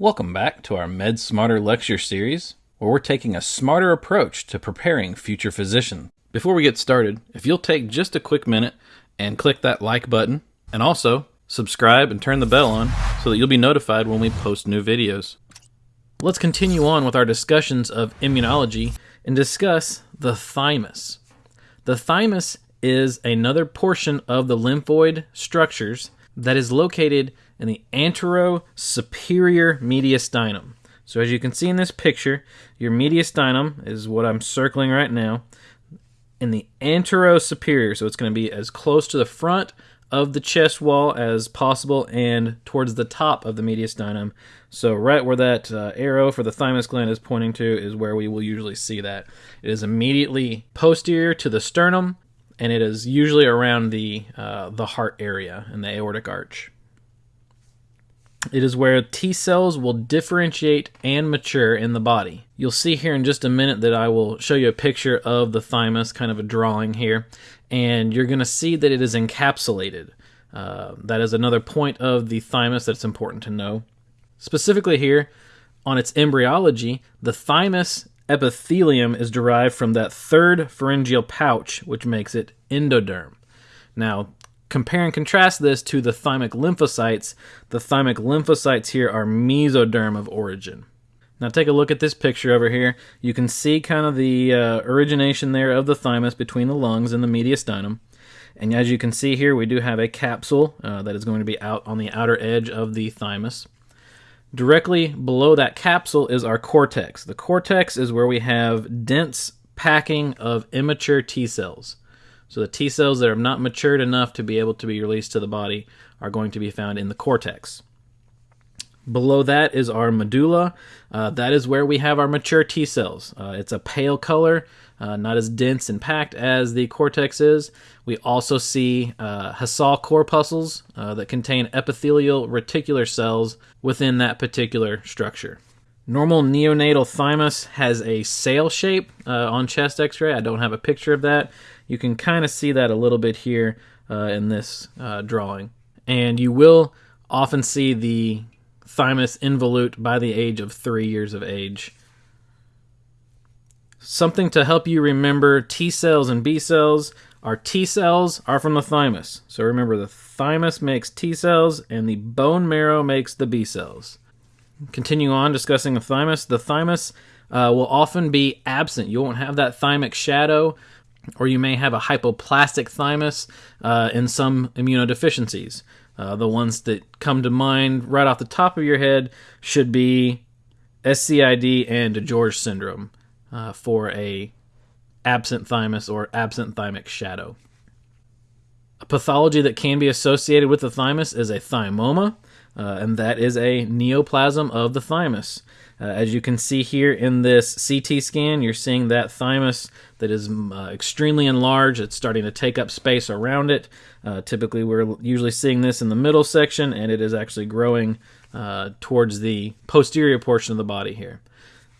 Welcome back to our Med Smarter lecture series, where we're taking a smarter approach to preparing future physicians. Before we get started, if you'll take just a quick minute and click that like button, and also subscribe and turn the bell on so that you'll be notified when we post new videos. Let's continue on with our discussions of immunology and discuss the thymus. The thymus is another portion of the lymphoid structures that is located in the anterosuperior mediastinum. So as you can see in this picture, your mediastinum is what I'm circling right now in the anterosuperior. So it's going to be as close to the front of the chest wall as possible and towards the top of the mediastinum. So right where that uh, arrow for the thymus gland is pointing to is where we will usually see that. It is immediately posterior to the sternum and it is usually around the uh, the heart area and the aortic arch. It is where T cells will differentiate and mature in the body. You'll see here in just a minute that I will show you a picture of the thymus, kind of a drawing here, and you're going to see that it is encapsulated. Uh, that is another point of the thymus that's important to know. Specifically, here on its embryology, the thymus epithelium is derived from that third pharyngeal pouch, which makes it endoderm. Now, compare and contrast this to the thymic lymphocytes. The thymic lymphocytes here are mesoderm of origin. Now take a look at this picture over here. You can see kind of the uh, origination there of the thymus between the lungs and the mediastinum. And as you can see here, we do have a capsule uh, that is going to be out on the outer edge of the thymus. Directly below that capsule is our cortex. The cortex is where we have dense packing of immature T cells. So the T cells that are not matured enough to be able to be released to the body are going to be found in the cortex. Below that is our medulla. Uh, that is where we have our mature T cells. Uh, it's a pale color, uh, not as dense and packed as the cortex is. We also see uh, Hassall corpuscles uh, that contain epithelial reticular cells within that particular structure. Normal neonatal thymus has a sail shape uh, on chest x ray. I don't have a picture of that. You can kind of see that a little bit here in this drawing. And you will often see the thymus involute by the age of three years of age. Something to help you remember T cells and B cells. Our T cells are from the thymus. So remember, the thymus makes T cells and the bone marrow makes the B cells. Continue on discussing the thymus. The thymus uh, will often be absent. You won't have that thymic shadow, or you may have a hypoplastic thymus uh, in some immunodeficiencies. Uh, the ones that come to mind right off the top of your head should be SCID and DiGeorge syndrome uh, for a absent thymus or absent thymic shadow. A pathology that can be associated with the thymus is a thymoma, uh, and that is a neoplasm of the thymus. Uh, as you can see here in this CT scan, you're seeing that thymus that is uh, extremely enlarged. It's starting to take up space around it. Uh, typically, we're usually seeing this in the middle section, and it is actually growing uh, towards the posterior portion of the body here.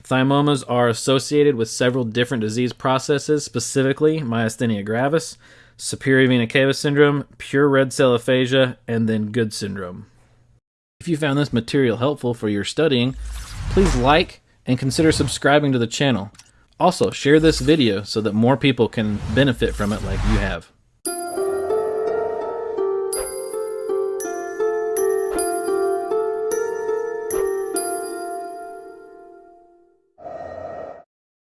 Thymomas are associated with several different disease processes, specifically myasthenia gravis, superior vena cava syndrome, pure red cell aplasia, and then Good syndrome. If you found this material helpful for your studying, please like and consider subscribing to the channel. Also, share this video so that more people can benefit from it like you have.